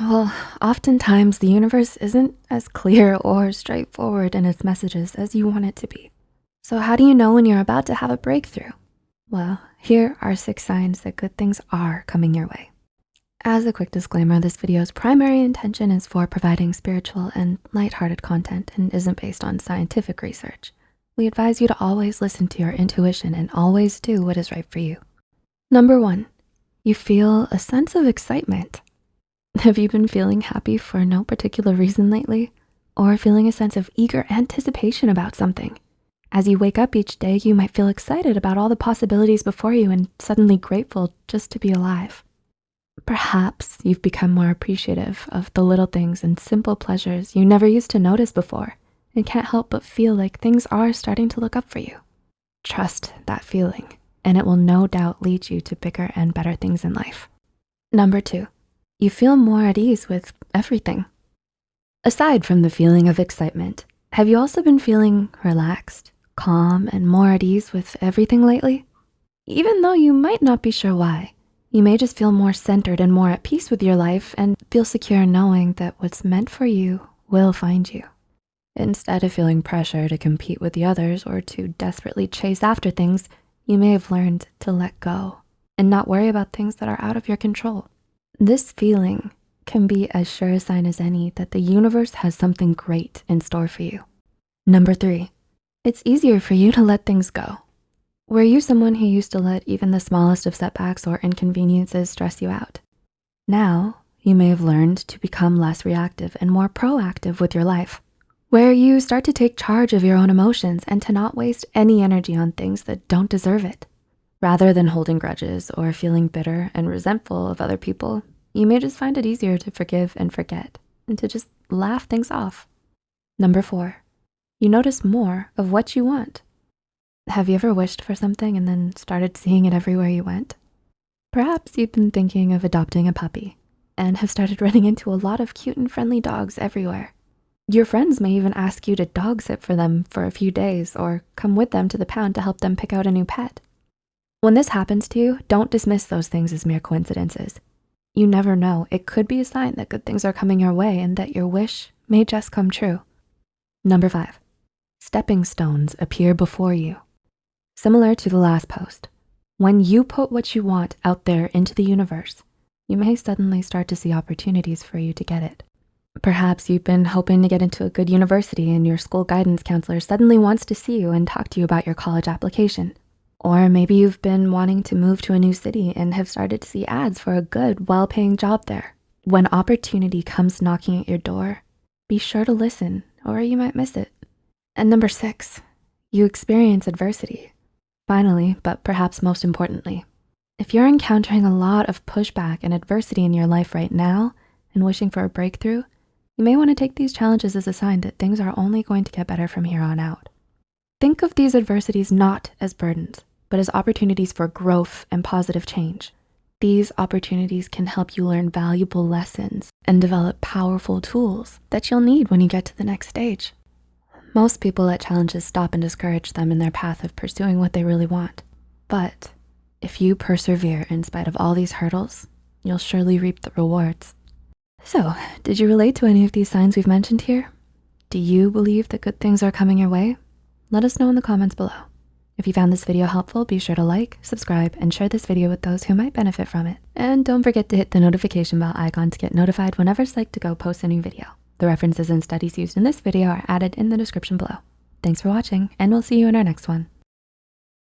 Well, oftentimes the universe isn't as clear or straightforward in its messages as you want it to be. So how do you know when you're about to have a breakthrough? Well, here are six signs that good things are coming your way. As a quick disclaimer, this video's primary intention is for providing spiritual and lighthearted content and isn't based on scientific research. We advise you to always listen to your intuition and always do what is right for you. Number one, you feel a sense of excitement. Have you been feeling happy for no particular reason lately? Or feeling a sense of eager anticipation about something? As you wake up each day, you might feel excited about all the possibilities before you and suddenly grateful just to be alive. Perhaps you've become more appreciative of the little things and simple pleasures you never used to notice before and can't help but feel like things are starting to look up for you. Trust that feeling and it will no doubt lead you to bigger and better things in life. Number two, you feel more at ease with everything. Aside from the feeling of excitement, have you also been feeling relaxed, calm, and more at ease with everything lately? Even though you might not be sure why, you may just feel more centered and more at peace with your life and feel secure knowing that what's meant for you will find you. Instead of feeling pressure to compete with the others or to desperately chase after things, you may have learned to let go and not worry about things that are out of your control. This feeling can be as sure a sign as any that the universe has something great in store for you. Number three, it's easier for you to let things go. Were you someone who used to let even the smallest of setbacks or inconveniences stress you out? Now, you may have learned to become less reactive and more proactive with your life, where you start to take charge of your own emotions and to not waste any energy on things that don't deserve it. Rather than holding grudges or feeling bitter and resentful of other people, you may just find it easier to forgive and forget and to just laugh things off. Number four, you notice more of what you want. Have you ever wished for something and then started seeing it everywhere you went? Perhaps you've been thinking of adopting a puppy and have started running into a lot of cute and friendly dogs everywhere. Your friends may even ask you to dog sit for them for a few days or come with them to the pound to help them pick out a new pet. When this happens to you, don't dismiss those things as mere coincidences. You never know, it could be a sign that good things are coming your way and that your wish may just come true. Number five, stepping stones appear before you. Similar to the last post, when you put what you want out there into the universe, you may suddenly start to see opportunities for you to get it. Perhaps you've been hoping to get into a good university and your school guidance counselor suddenly wants to see you and talk to you about your college application. Or maybe you've been wanting to move to a new city and have started to see ads for a good, well-paying job there. When opportunity comes knocking at your door, be sure to listen or you might miss it. And number six, you experience adversity. Finally, but perhaps most importantly, if you're encountering a lot of pushback and adversity in your life right now and wishing for a breakthrough, you may wanna take these challenges as a sign that things are only going to get better from here on out. Think of these adversities not as burdens, but as opportunities for growth and positive change. These opportunities can help you learn valuable lessons and develop powerful tools that you'll need when you get to the next stage. Most people let challenges stop and discourage them in their path of pursuing what they really want. But if you persevere in spite of all these hurdles, you'll surely reap the rewards. So did you relate to any of these signs we've mentioned here? Do you believe that good things are coming your way? Let us know in the comments below. If you found this video helpful, be sure to like, subscribe, and share this video with those who might benefit from it. And don't forget to hit the notification bell icon to get notified whenever Psych2Go posts a new video. The references and studies used in this video are added in the description below. Thanks for watching, and we'll see you in our next one.